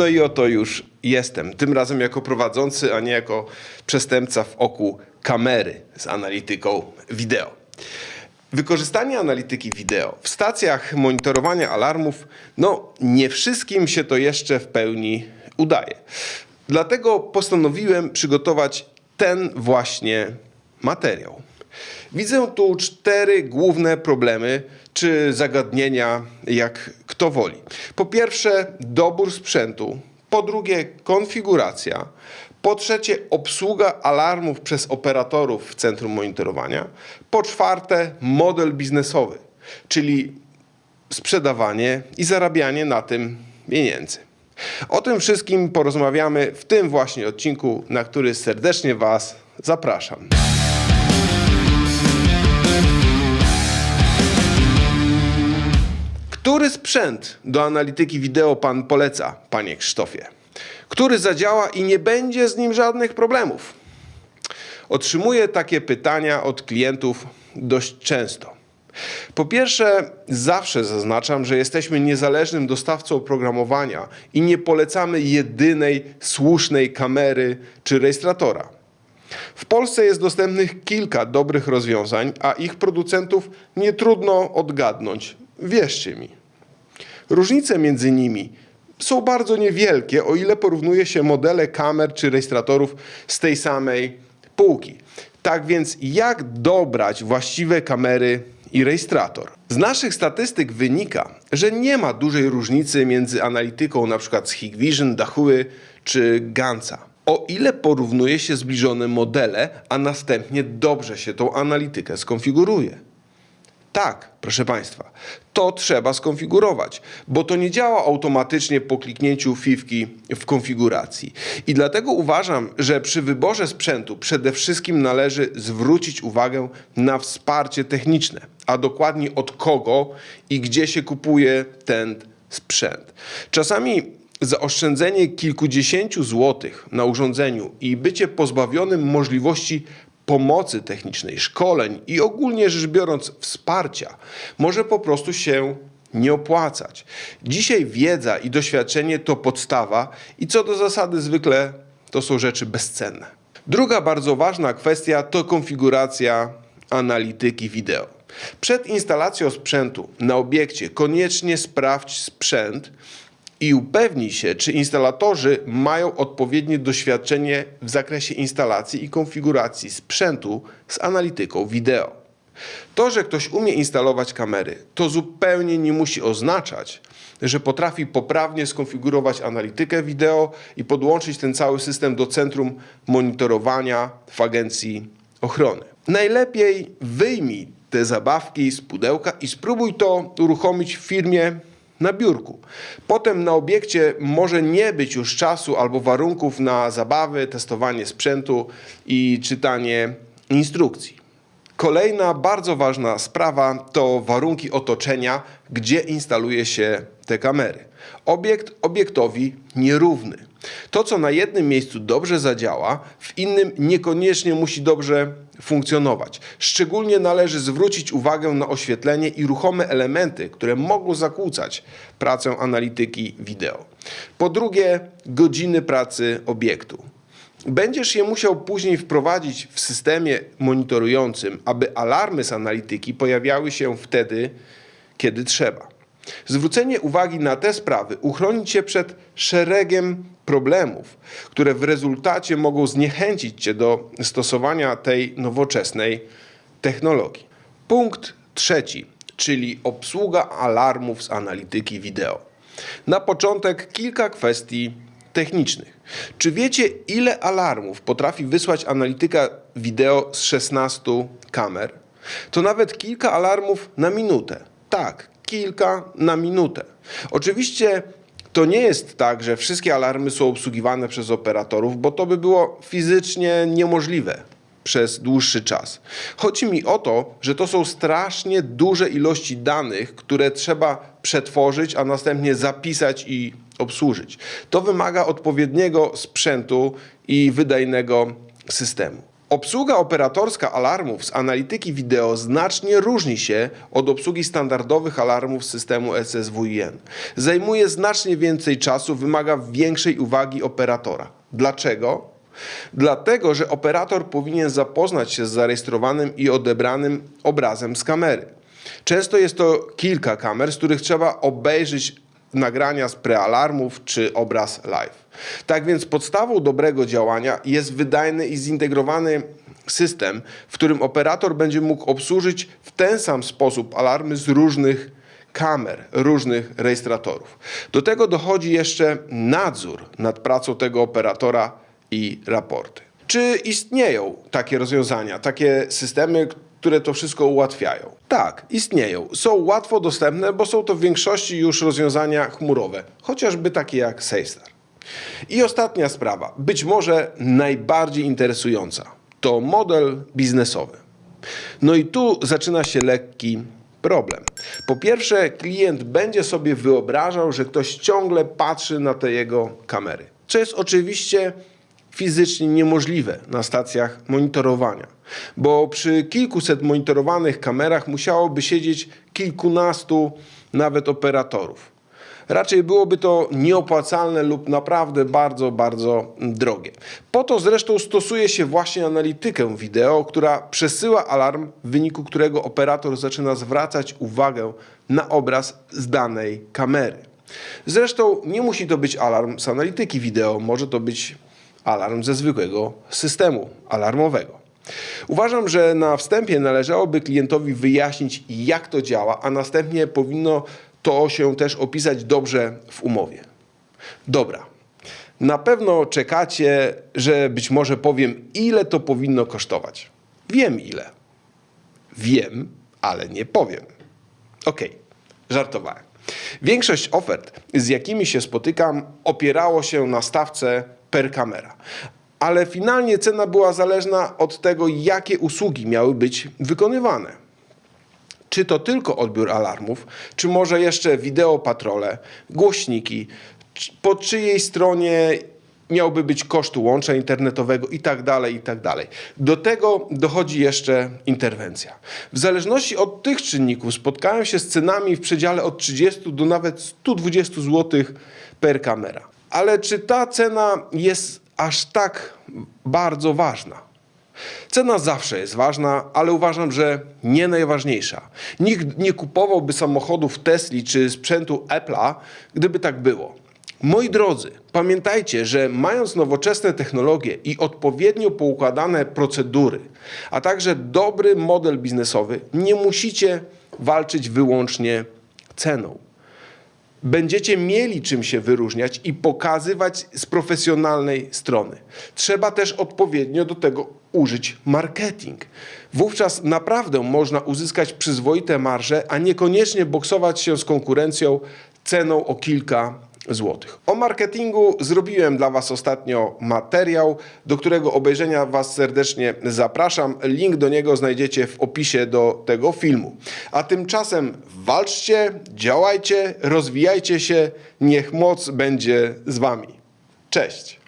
No i oto już jestem. Tym razem jako prowadzący, a nie jako przestępca w oku kamery z analityką wideo. Wykorzystanie analityki wideo w stacjach monitorowania alarmów, no nie wszystkim się to jeszcze w pełni udaje. Dlatego postanowiłem przygotować ten właśnie materiał. Widzę tu cztery główne problemy czy zagadnienia, jak kto woli. Po pierwsze, dobór sprzętu. Po drugie, konfiguracja. Po trzecie, obsługa alarmów przez operatorów w centrum monitorowania. Po czwarte, model biznesowy, czyli sprzedawanie i zarabianie na tym pieniędzy. O tym wszystkim porozmawiamy w tym właśnie odcinku, na który serdecznie Was zapraszam. Który sprzęt do analityki wideo Pan poleca, Panie Krzysztofie? Który zadziała i nie będzie z nim żadnych problemów? Otrzymuję takie pytania od klientów dość często. Po pierwsze, zawsze zaznaczam, że jesteśmy niezależnym dostawcą oprogramowania i nie polecamy jedynej słusznej kamery czy rejestratora. W Polsce jest dostępnych kilka dobrych rozwiązań, a ich producentów nie trudno odgadnąć. Wierzcie mi. Różnice między nimi są bardzo niewielkie, o ile porównuje się modele kamer czy rejestratorów z tej samej półki. Tak więc, jak dobrać właściwe kamery i rejestrator? Z naszych statystyk wynika, że nie ma dużej różnicy między analityką np. z Hikvision, Dahua czy Gansa. O ile porównuje się zbliżone modele, a następnie dobrze się tą analitykę skonfiguruje. Tak, proszę Państwa, to trzeba skonfigurować, bo to nie działa automatycznie po kliknięciu fifki w konfiguracji. I dlatego uważam, że przy wyborze sprzętu przede wszystkim należy zwrócić uwagę na wsparcie techniczne, a dokładnie od kogo i gdzie się kupuje ten sprzęt. Czasami zaoszczędzenie kilkudziesięciu złotych na urządzeniu i bycie pozbawionym możliwości pomocy technicznej, szkoleń i ogólnie rzecz biorąc wsparcia może po prostu się nie opłacać. Dzisiaj wiedza i doświadczenie to podstawa i co do zasady zwykle to są rzeczy bezcenne. Druga bardzo ważna kwestia to konfiguracja analityki wideo. Przed instalacją sprzętu na obiekcie koniecznie sprawdź sprzęt i upewnij się, czy instalatorzy mają odpowiednie doświadczenie w zakresie instalacji i konfiguracji sprzętu z analityką wideo. To, że ktoś umie instalować kamery, to zupełnie nie musi oznaczać, że potrafi poprawnie skonfigurować analitykę wideo i podłączyć ten cały system do centrum monitorowania w agencji ochrony. Najlepiej wyjmij te zabawki z pudełka i spróbuj to uruchomić w firmie na biurku. Potem na obiekcie może nie być już czasu albo warunków na zabawy, testowanie sprzętu i czytanie instrukcji. Kolejna bardzo ważna sprawa to warunki otoczenia, gdzie instaluje się te kamery. Obiekt obiektowi nierówny. To, co na jednym miejscu dobrze zadziała, w innym niekoniecznie musi dobrze funkcjonować. Szczególnie należy zwrócić uwagę na oświetlenie i ruchome elementy, które mogą zakłócać pracę analityki wideo. Po drugie, godziny pracy obiektu. Będziesz je musiał później wprowadzić w systemie monitorującym, aby alarmy z analityki pojawiały się wtedy, kiedy trzeba. Zwrócenie uwagi na te sprawy uchroni Cię przed szeregiem problemów, które w rezultacie mogą zniechęcić Cię do stosowania tej nowoczesnej technologii. Punkt trzeci, czyli obsługa alarmów z analityki wideo. Na początek kilka kwestii technicznych. Czy wiecie, ile alarmów potrafi wysłać analityka wideo z 16 kamer? To nawet kilka alarmów na minutę. Tak, kilka na minutę. Oczywiście to nie jest tak, że wszystkie alarmy są obsługiwane przez operatorów, bo to by było fizycznie niemożliwe przez dłuższy czas. Chodzi mi o to, że to są strasznie duże ilości danych, które trzeba przetworzyć, a następnie zapisać i obsłużyć. To wymaga odpowiedniego sprzętu i wydajnego systemu. Obsługa operatorska alarmów z analityki wideo znacznie różni się od obsługi standardowych alarmów systemu SSWIN. Zajmuje znacznie więcej czasu, wymaga większej uwagi operatora. Dlaczego? Dlatego, że operator powinien zapoznać się z zarejestrowanym i odebranym obrazem z kamery. Często jest to kilka kamer, z których trzeba obejrzeć nagrania z prealarmów czy obraz live. Tak więc podstawą dobrego działania jest wydajny i zintegrowany system, w którym operator będzie mógł obsłużyć w ten sam sposób alarmy z różnych kamer, różnych rejestratorów. Do tego dochodzi jeszcze nadzór nad pracą tego operatora i raporty. Czy istnieją takie rozwiązania, takie systemy, które to wszystko ułatwiają? Tak, istnieją. Są łatwo dostępne, bo są to w większości już rozwiązania chmurowe, chociażby takie jak SafeStar. I ostatnia sprawa, być może najbardziej interesująca, to model biznesowy. No i tu zaczyna się lekki problem. Po pierwsze, klient będzie sobie wyobrażał, że ktoś ciągle patrzy na te jego kamery, co jest oczywiście fizycznie niemożliwe na stacjach monitorowania, bo przy kilkuset monitorowanych kamerach musiałoby siedzieć kilkunastu nawet operatorów. Raczej byłoby to nieopłacalne lub naprawdę bardzo, bardzo drogie. Po to zresztą stosuje się właśnie analitykę wideo, która przesyła alarm, w wyniku którego operator zaczyna zwracać uwagę na obraz z danej kamery. Zresztą nie musi to być alarm z analityki wideo, może to być alarm ze zwykłego systemu alarmowego. Uważam, że na wstępie należałoby klientowi wyjaśnić, jak to działa, a następnie powinno to się też opisać dobrze w umowie. Dobra. Na pewno czekacie, że być może powiem, ile to powinno kosztować. Wiem ile. Wiem, ale nie powiem. Okej, żartowałem. Większość ofert, z jakimi się spotykam, opierało się na stawce per kamera. Ale finalnie cena była zależna od tego, jakie usługi miały być wykonywane. Czy to tylko odbiór alarmów, czy może jeszcze wideo patrole, głośniki, po czyjej stronie miałby być koszt łącza internetowego tak i tak dalej. Do tego dochodzi jeszcze interwencja. W zależności od tych czynników spotkałem się z cenami w przedziale od 30 do nawet 120 zł per kamera. Ale czy ta cena jest aż tak bardzo ważna? Cena zawsze jest ważna, ale uważam, że nie najważniejsza. Nikt nie kupowałby samochodów Tesli czy sprzętu Apple'a, gdyby tak było. Moi drodzy, pamiętajcie, że mając nowoczesne technologie i odpowiednio poukładane procedury, a także dobry model biznesowy, nie musicie walczyć wyłącznie ceną będziecie mieli czym się wyróżniać i pokazywać z profesjonalnej strony. Trzeba też odpowiednio do tego użyć marketing. Wówczas naprawdę można uzyskać przyzwoite marże, a niekoniecznie boksować się z konkurencją ceną o kilka złotych. O marketingu zrobiłem dla Was ostatnio materiał, do którego obejrzenia Was serdecznie zapraszam. Link do niego znajdziecie w opisie do tego filmu. A tymczasem walczcie, działajcie, rozwijajcie się, niech moc będzie z Wami. Cześć!